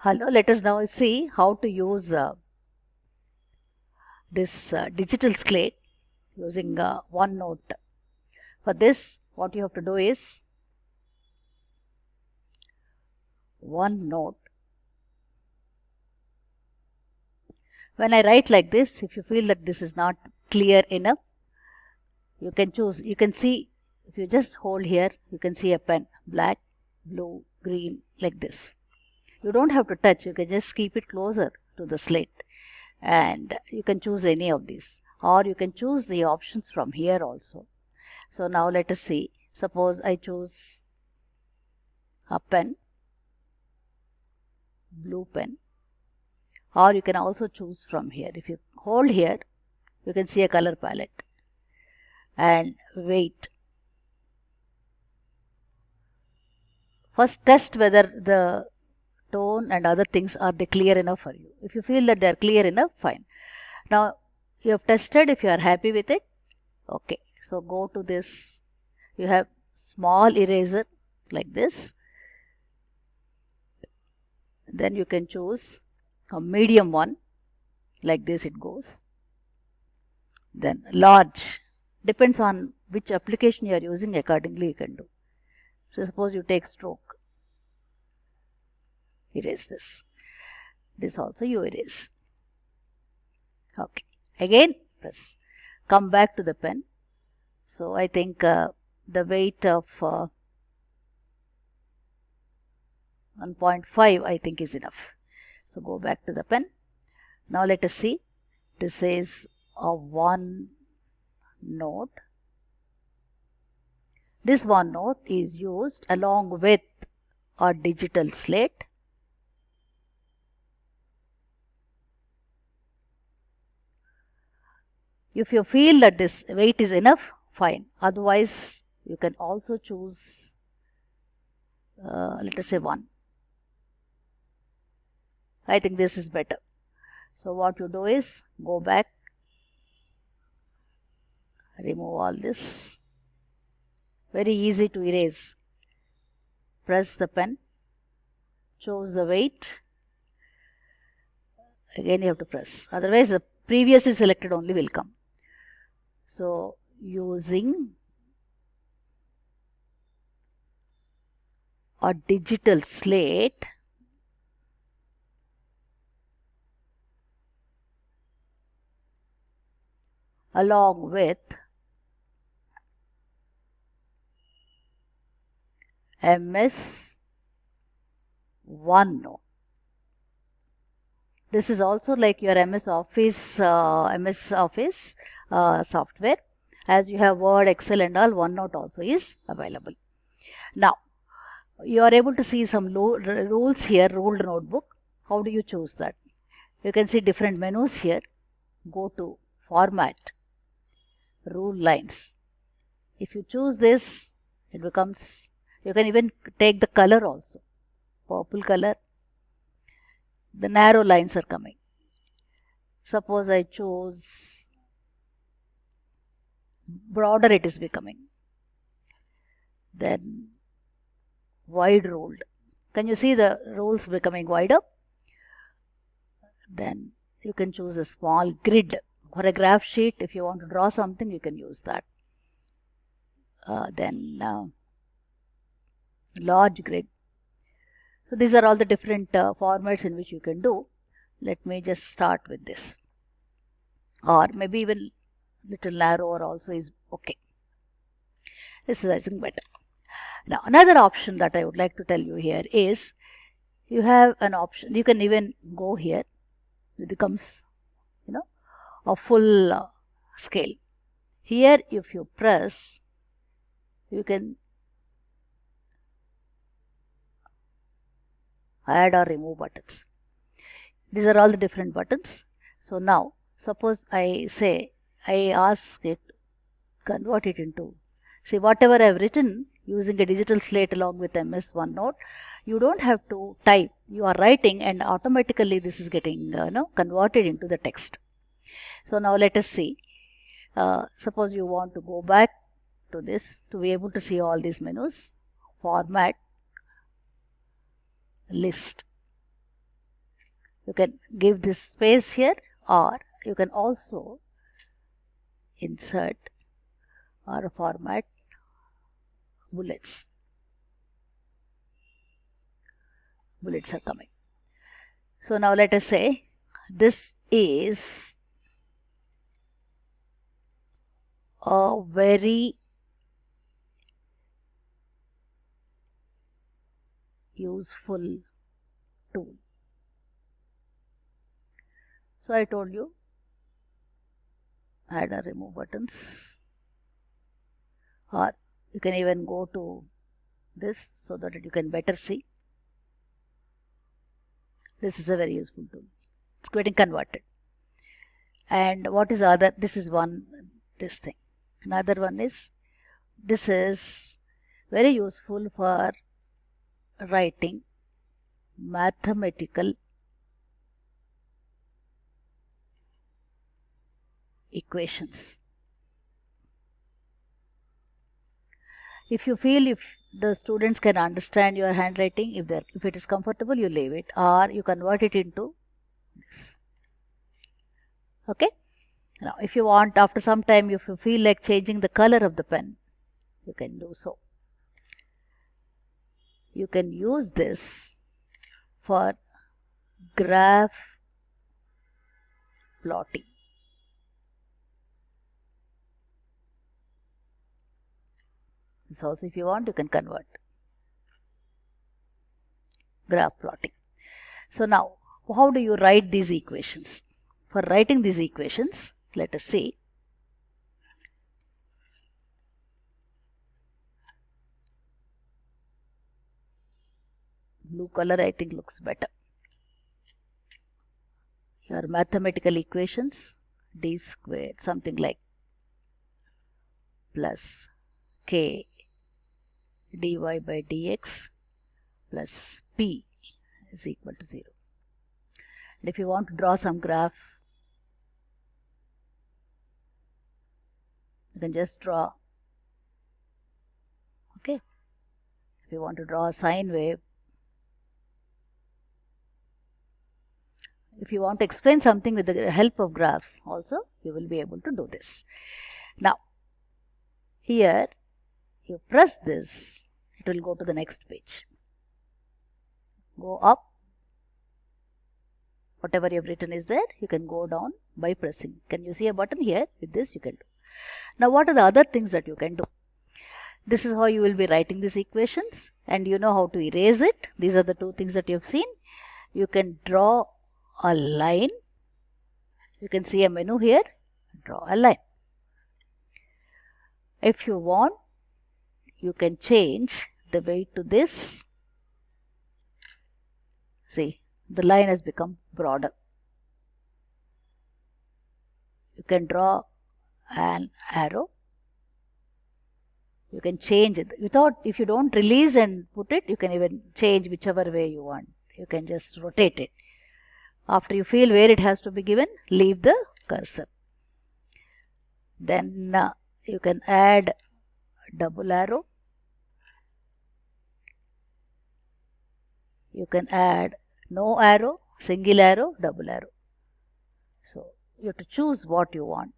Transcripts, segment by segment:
Hello, let us now see how to use uh, this uh, digital slate using uh, OneNote. For this, what you have to do is OneNote. When I write like this, if you feel that this is not clear enough, you can choose, you can see, if you just hold here, you can see a pen, black, blue, green, like this. You don't have to touch, you can just keep it closer to the slate and you can choose any of these. Or you can choose the options from here also. So now let us see, suppose I choose a pen, blue pen. Or you can also choose from here. If you hold here, you can see a color palette. And wait. First test whether the tone and other things are they clear enough for you. If you feel that they are clear enough, fine. Now you have tested if you are happy with it. Okay, so go to this. You have small eraser like this. Then you can choose a medium one like this it goes then large depends on which application you are using accordingly you can do so suppose you take stroke erase this this also you erase okay again press come back to the pen so I think uh, the weight of uh, 1.5 I think is enough so go back to the pen. Now let us see. This is a one note. This OneNote is used along with a digital slate. If you feel that this weight is enough, fine. Otherwise, you can also choose, uh, let us say 1. I think this is better. So what you do is go back, remove all this. Very easy to erase. Press the pen, choose the weight. Again you have to press. Otherwise the previously selected only will come. So using a digital slate along with MS OneNote. This is also like your MS Office, uh, MS Office uh, software. As you have Word, Excel and all, OneNote also is available. Now, you are able to see some rules here, ruled notebook. How do you choose that? You can see different menus here. Go to Format rule lines. If you choose this, it becomes, you can even take the color also, purple color. The narrow lines are coming. Suppose I choose broader it is becoming. Then wide ruled. Can you see the rules becoming wider? Then you can choose a small grid for a graph sheet if you want to draw something you can use that uh, then uh, large grid so these are all the different uh, formats in which you can do let me just start with this or maybe even little narrower also is okay this is I think better now another option that I would like to tell you here is you have an option you can even go here it becomes you know a full uh, scale. Here if you press, you can add or remove buttons. These are all the different buttons. So now suppose I say I ask it convert it into see whatever I have written using a digital slate along with MS OneNote you don't have to type you are writing and automatically this is getting uh, know, converted into the text so now let us see. Uh, suppose you want to go back to this to be able to see all these menus. Format, list. you can give this space here or you can also insert or format bullets. Bullets are coming. So now let us say this is a very useful tool. So I told you add or remove buttons or you can even go to this so that you can better see. This is a very useful tool. It's getting converted. And what is other this is one this thing. Another one is this is very useful for writing mathematical equations. If you feel if the students can understand your handwriting, if, if it is comfortable, you leave it or you convert it into this. Okay. Now, if you want after some time, if you feel like changing the color of the pen, you can do so. You can use this for graph plotting. This also if you want you can convert. Graph plotting. So now how do you write these equations? For writing these equations let us see blue color I think looks better. Your mathematical equations d squared something like plus k dy by dx plus p is equal to 0. And if you want to draw some graph, you can just draw. Okay. If you want to draw a sine wave, if you want to explain something with the help of graphs also, you will be able to do this. Now, here you press this it will go to the next page. Go up. Whatever you have written is there you can go down by pressing. Can you see a button here? With this you can do. Now what are the other things that you can do? This is how you will be writing these equations and you know how to erase it. These are the two things that you have seen. You can draw a line. You can see a menu here. Draw a line. If you want you can change the weight to this. See the line has become broader. You can draw an arrow. You can change it. Without if you don't release and put it you can even change whichever way you want. You can just rotate it. After you feel where it has to be given leave the cursor. Then uh, you can add double arrow you can add no arrow single arrow double arrow. So you have to choose what you want.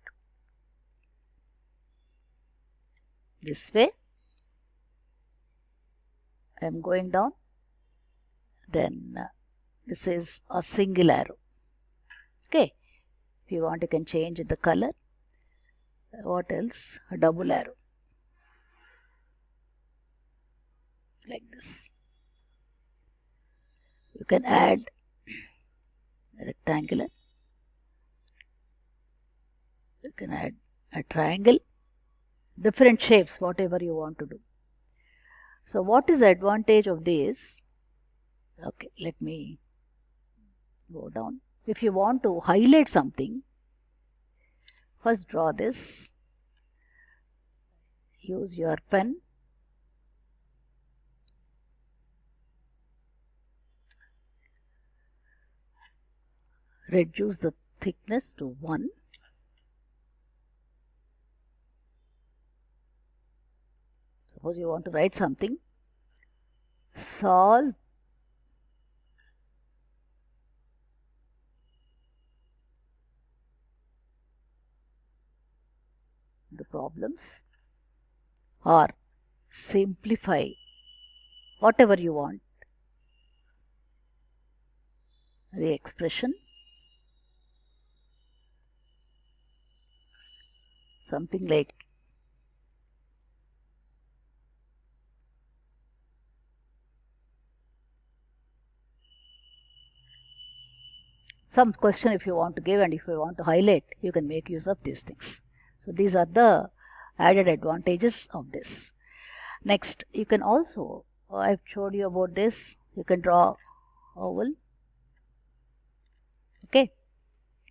This way. I am going down. Then uh, this is a single arrow. Okay. If you want you can change the color. What else? A double arrow. Like this you can add a rectangular you can add a triangle. Different shapes whatever you want to do. So what is the advantage of this? Okay let me go down. If you want to highlight something first draw this. Use your pen reduce the thickness to 1 suppose you want to write something. Solve. The problems or simplify whatever you want. The expression something like some question if you want to give and if you want to highlight you can make use of these things. So these are the added advantages of this. Next you can also oh, I've showed you about this. You can draw oval. Okay?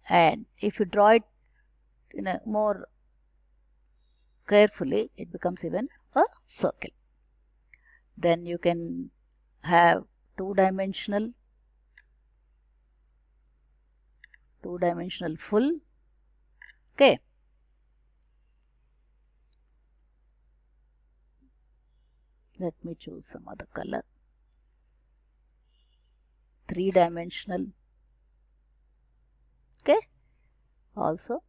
And if you draw it in a more carefully it becomes even a circle. Then you can have two-dimensional two-dimensional full. Okay. Let me choose some other color. Three-dimensional. Okay. Also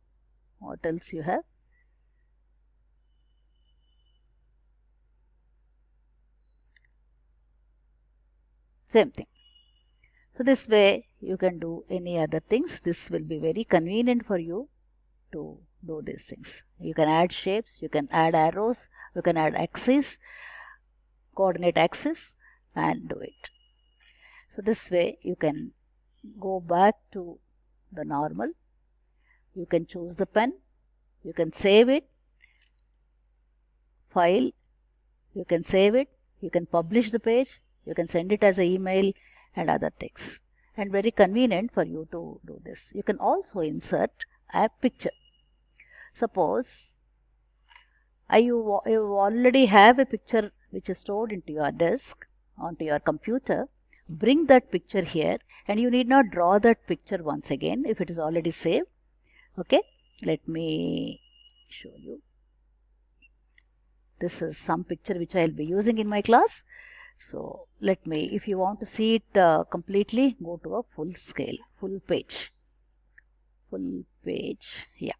what else you have same thing. So this way you can do any other things. This will be very convenient for you to do these things. You can add shapes you can add arrows you can add axes coordinate axes and do it. So this way you can go back to the normal. You can choose the pen you can save it file you can save it you can publish the page you can send it as an email and other things. And very convenient for you to do this. You can also insert a picture. Suppose uh, you, you already have a picture which is stored into your disk onto your computer. Bring that picture here and you need not draw that picture once again if it is already saved. Okay? Let me show you. This is some picture which I will be using in my class so let me, if you want to see it uh, completely, go to a full scale, full page. Full page, yeah.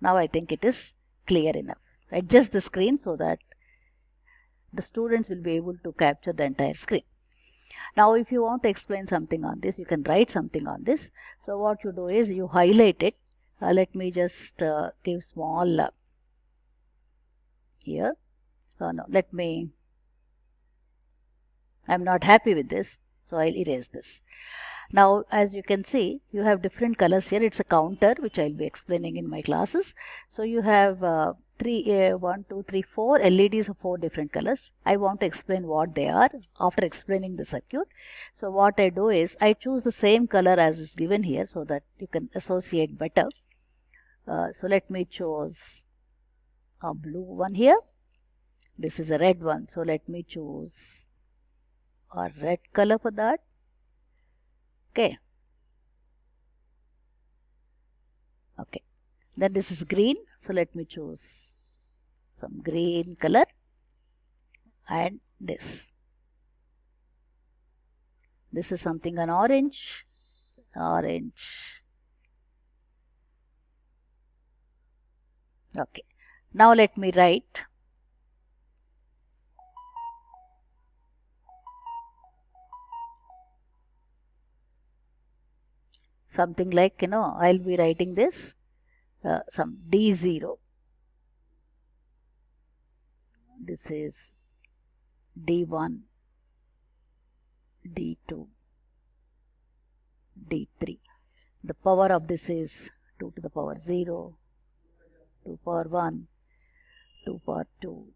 Now I think it is clear enough. Adjust the screen so that the students will be able to capture the entire screen. Now if you want to explain something on this, you can write something on this. So what you do is you highlight it. Uh, let me just uh, give small uh, here. Uh, no, let me I'm not happy with this so I'll erase this. Now as you can see you have different colors here. It's a counter which I'll be explaining in my classes. So you have uh, three uh, one two three four. LEDs of four different colors. I want to explain what they are after explaining the circuit. So what I do is I choose the same color as is given here so that you can associate better. Uh, so let me choose a blue one here. This is a red one. So let me choose or red color for that okay. Okay. Then this is green. So let me choose some green color and this. This is something an orange. Orange. Okay. Now let me write something like you know I'll be writing this uh, some D0 this is D1 D2 D3 the power of this is 2 to the power 0 2 power 1 2 power 2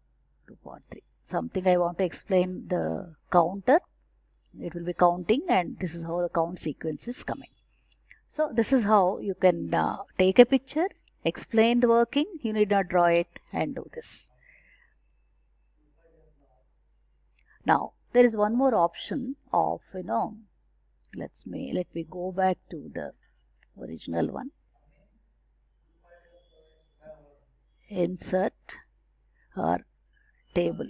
2 power 3 something I want to explain the counter. It will be counting and this is how the count sequence is coming so this is how you can uh, take a picture, explain the working, you need not draw it and do this. Now there is one more option of you know let's me let me go back to the original one. Insert or table